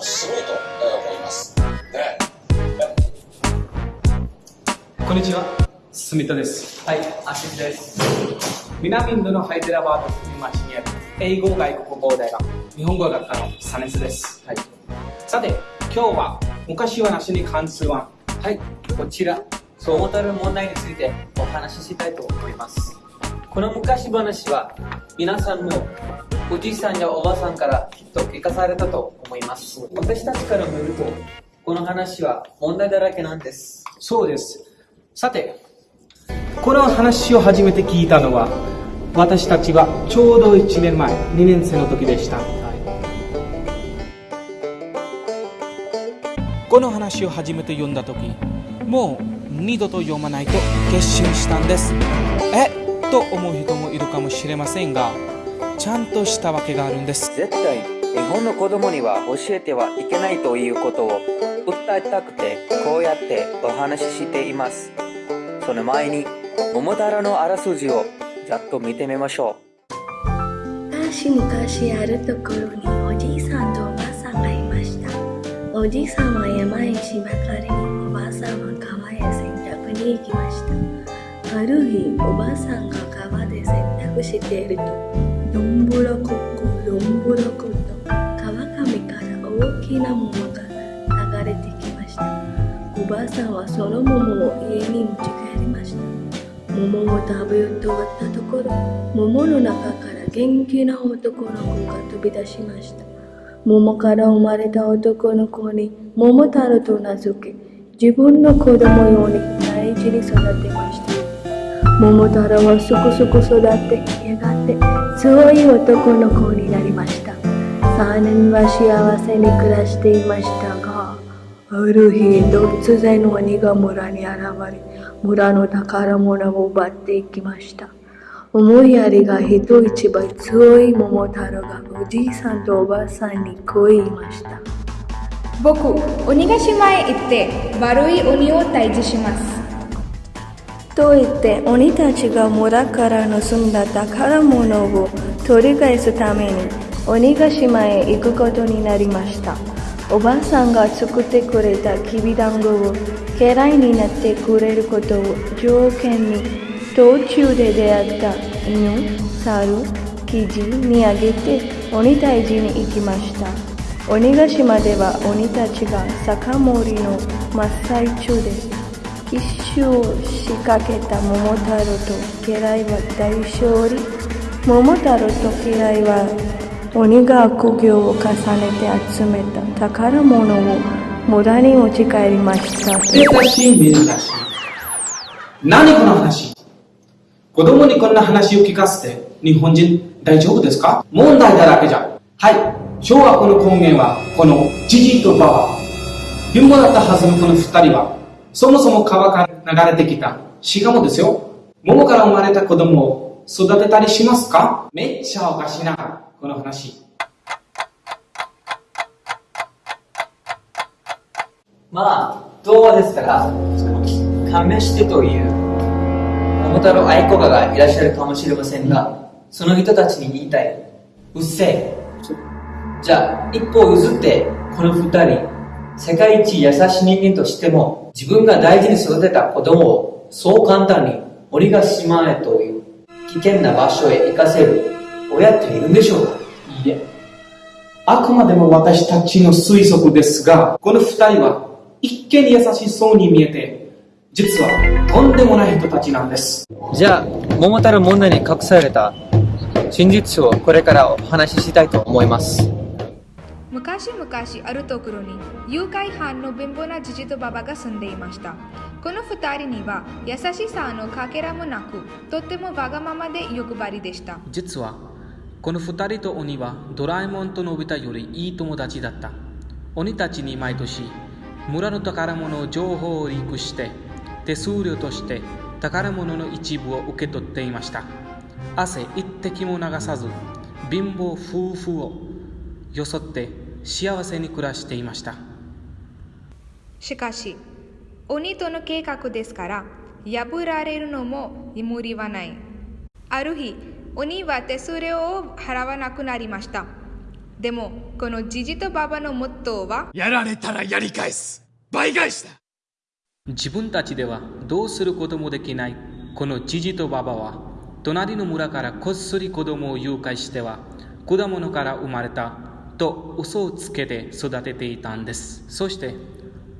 はすごいと思います。ね。こんにちは、住田です。はい、アシンです。南インドのハイデラバードという町にある英語外国語大学日本語学科のサネスです。はい。さて、今日は昔話に関する案。はい、こちら、そう思たる問題についてお話ししたいと思います。この昔話は、皆さんもおじいさんやおばさんからきっと聞かされたと思います。私たちから見ると、この話は問題だらけなんです。そうです。さて、この話を初めて聞いたのは、私たちはちょうど1年前、2年生の時でした。この話を初めて読んだ時もう二度と読まないと決心したんですえ？と思う人もいるかもしれませんがちゃんとしたわけがあるんです。絶対日本の子供には教えてはいけないということを訴えたくてこうやってお話ししています。その前に桃太郎のあらすじをざっと見てみましょ昔々あるところにおじいさんとおばあさんがいました。おじいさんは山へしばかりにおばあさんは川へ洗濯に行きましたある日おばあさんが川で洗濯しているとどんぶらこっこどんぶらこと川上から大きな桃が流れてきました。おばあさんはその桃を家に持ち帰りました。桃を食べようと終わったところ桃の中から元気な男の子が飛び出しました。桃から生まれた男の子に桃太郎と名付け自分の子供ように大事に育てました。桃太郎はそこそこ育ってやがて強い男の子になりました。3年は幸せに暮らしていましたがある日突然鬼が村に現れ村の宝物を奪っていきました。思いやりが人一倍強い桃太郎がおじいさんとおばあさんにこう言いました。僕鬼ヶ島へ行って悪い鬼を退治します。と言って鬼たちが村から盗んだ宝物を取り返すために鬼ヶ島へ行くことになりました。おばあさんが作ってくれたきびだんごを嫌いになってくれることを条件に途中で出会った犬、猿、キジにあげて鬼退治に行きました。鬼ヶ島では鬼たちが酒盛りの真っ最中です。奇襲を仕掛けた桃太郎と家来は大勝利桃太郎と家来は鬼が悪行を重ねて集めた宝物を村に持ち帰りました珍しい珍しい。何この話子供にこんな話を聞かせて日本人大丈夫ですか？問題だらけじゃ。はい。小学校の根源はこのジジとババ。貧乏だったはずのこの二人はそもそも川から流れてきた。しかもですよ。桃から生まれた子供を育てたりしますか？めっちゃおかしいな。この話。まあ、童話ですから、勘弁してという、桃太郎愛好家がいらっしゃるかもしれませんが、その人たちに言いたい。うっせえ。じゃあ、一歩譲って、この二人、世界一優しい人間としても、自分が大事に育てた子供を、そう簡単に鬼ヶ島へという危険な場所へ行かせる親っているんでしょうか？いいえ。あくまでも私たちの推測ですが、この二人は一見優しそうに見えて、実はとんでもない人たちなんです。じゃあ、桃太郎問題に隠された真実をこれからお話ししたいと思います。昔々あるところに誘拐犯の貧乏なジジとババが住んでいましたこの二人には優しさのかけらもなくとってもわがままで欲張りでした実は、この二人と鬼はドラえもんとのび太よりいい友達だった。鬼たちに毎年、村の宝物の情報をリークして、手数料として宝物の一部を受け取っていました。汗一滴も流さず、貧乏夫婦を装って幸せに暮らしていました。しかし鬼との計画ですから破られるのも無理はない。ある日鬼は手数料を払わなくなりました。でもこのジジとババのモットーはやられたらやり返す。倍返しだ。自分たちではどうすることもできない。このジジとババは隣の村からこっそり子供を誘拐しては果物から生まれたと嘘をつけて育てていたんです。そして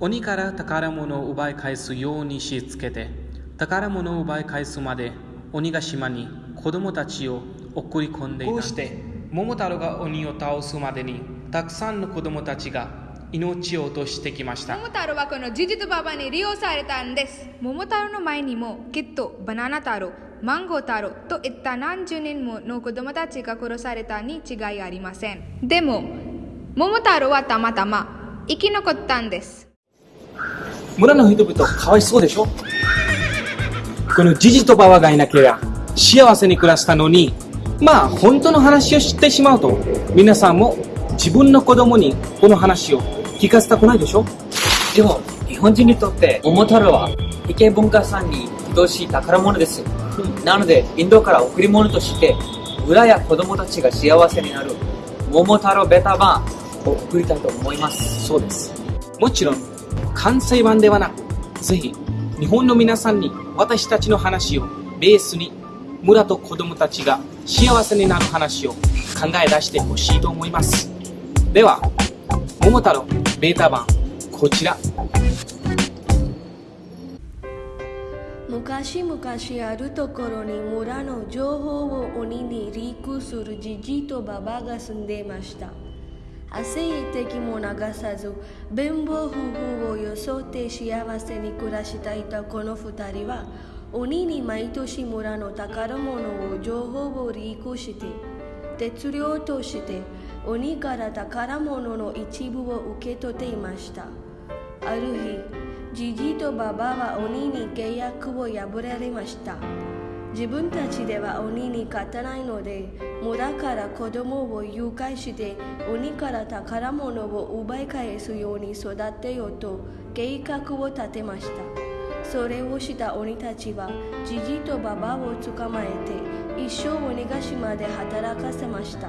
鬼から宝物を奪い返すようにしつけて宝物を奪い返すまで鬼ヶ島に子供たちを送り込んでいたこうして桃太郎が鬼を倒すまでにたくさんの子供たちが命を落としてきました。桃太郎はこのジジとババに利用されたんです。桃太郎の前にもきっとバナナ太郎マンゴー太郎といった何十人もの子供たちが殺されたに違いありません。でも桃太郎はたまたま生き残ったんです。村の人々かわいそうでしょ？このジジとババがいなければ幸せに暮らしたのにまあ本当の話を知ってしまうと皆さんも自分の子供にこの話を聞かせたくないでしょ？でも、日本人にとって、桃太郎は、非形文化産に等しい宝物です。なので、インドから贈り物として、村や子供たちが幸せになる、桃太郎ベタ版を贈りたいと思います。そうです。もちろん関西版ではなくぜひ日本の皆さんに私たちの話をベースに村と子供たちが幸せになる話を考え出してほしいと思います。では桃太郎ベータ版こちら。昔々あるところに村の情報を鬼にリークするじじとババが住んでいました。汗一滴も流さず貧乏夫婦を装って幸せに暮らしていたこの二人は鬼に毎年村の宝物を情報をリークして鉄料として鬼から宝物の一部を受け取っていました。ある日ジジイとババは鬼に契約を破られました。自分たちでは鬼に勝たないので村から子供を誘拐して鬼から宝物を奪い返すように育てようと計画を立てました。それをした鬼たちはジジイとババを捕まえて一生鬼ヶ島で働かせました。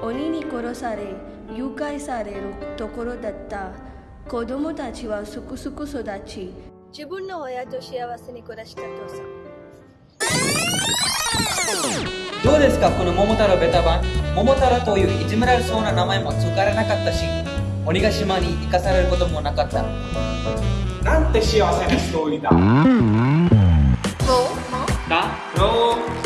鬼に殺され誘拐されるところだった子供たちはすくすく育ち。自分の親と幸せに暮らしたとさどうですかこの桃太郎ベタ版？桃太郎といういじめられそうな名前も使われなかったし鬼ヶ島に生かされることもなかった。なんて幸せなストーリーだ。だろう